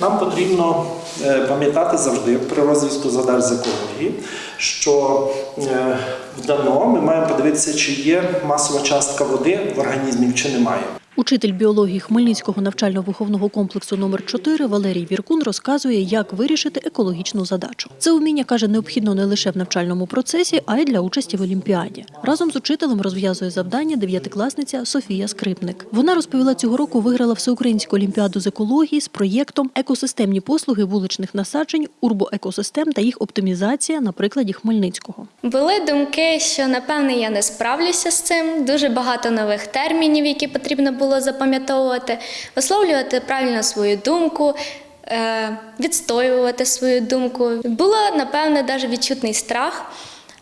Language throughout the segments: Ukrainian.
Нам потрібно е, пам'ятати завжди при розв'язку задач з екології, що вдано в дано ми маємо подивитися, чи є масова частка води в організмі, чи немає. Учитель біології Хмельницького навчально-виховного комплексу номер 4 Валерій Віркун розказує, як вирішити екологічну задачу. Це уміння каже необхідно не лише в навчальному процесі, а й для участі в олімпіаді. Разом з учителем розв'язує завдання дев'ятикласниця Софія Скрипник. Вона розповіла, цього року виграла всеукраїнську олімпіаду з екології з проєктом Екосистемні послуги вуличних насаджень, урбоекосистем та їх оптимізація на прикладі Хмельницького. Були думки, що напевне я не справлюся з цим. Дуже багато нових термінів, які потрібно було запам'ятовувати, висловлювати правильно свою думку, е, відстоювати свою думку. Було напевне навіть відчутний страх,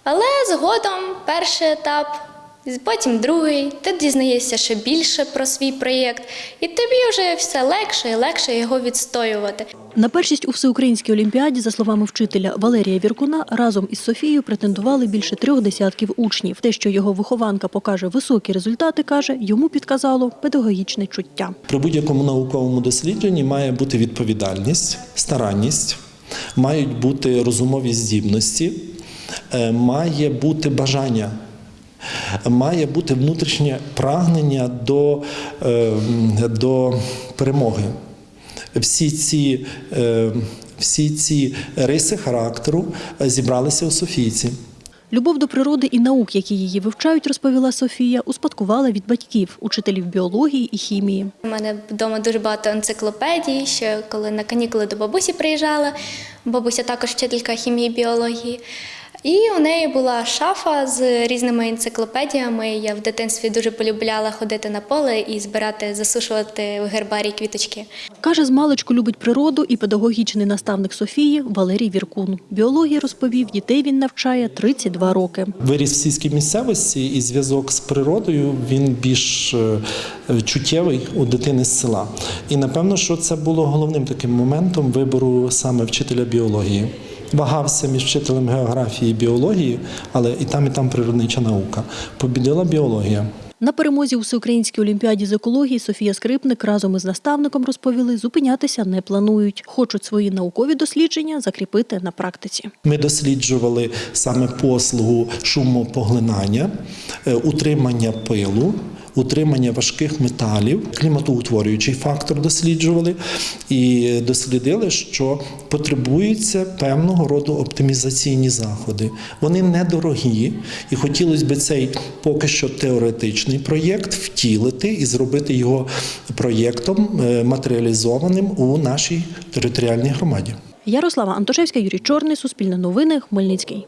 але згодом перший етап. Потім другий, ти дізнаєшся ще більше про свій проєкт, і тобі вже все легше і легше його відстоювати. На першість у всеукраїнській олімпіаді, за словами вчителя Валерія Віркуна, разом із Софією претендували більше трьох десятків учнів. Те, що його вихованка покаже високі результати, каже, йому підказало педагогічне чуття. При будь-якому науковому дослідженні має бути відповідальність, старанність, мають бути розумові здібності, е, має бути бажання. Має бути внутрішнє прагнення до, е, до перемоги. Всі ці, е, всі ці риси характеру е, зібралися у Софійці. Любов до природи і наук, які її вивчають, розповіла Софія, успадкувала від батьків, учителів біології і хімії. У мене вдома дуже багато енциклопедій. Ще коли на канікули до бабусі приїжджала, бабуся також вчителька хімії і біології. І у неї була шафа з різними енциклопедіями. Я в дитинстві дуже полюбляла ходити на поле і збирати, засушувати в гербарій квіточки. Каже, з маличку любить природу і педагогічний наставник Софії Валерій Віркун. Біології розповів, дітей він навчає 32 роки. Виріс в сільській місцевості і зв'язок з природою він більш е, чуттєвий у дитини з села. І напевно, що це було головним таким моментом вибору саме вчителя біології. Вагався між вчителем географії і біології, але і там, і там природнича наука. Побідила біологія. На перемозі у всеукраїнській олімпіаді з екології Софія Скрипник разом із наставником розповіли, зупинятися не планують. Хочуть свої наукові дослідження закріпити на практиці. Ми досліджували саме послугу шумопоглинання, е, утримання пилу. Утримання важких металів, кліматоутворюючий фактор досліджували і дослідили, що потребуються певного роду оптимізаційні заходи. Вони недорогі, і хотілося б цей поки що теоретичний проєкт втілити і зробити його проєктом е, матеріалізованим у нашій територіальній громаді. Ярослава Антошевська, Юрій Чорний, Суспільне новини, Хмельницький.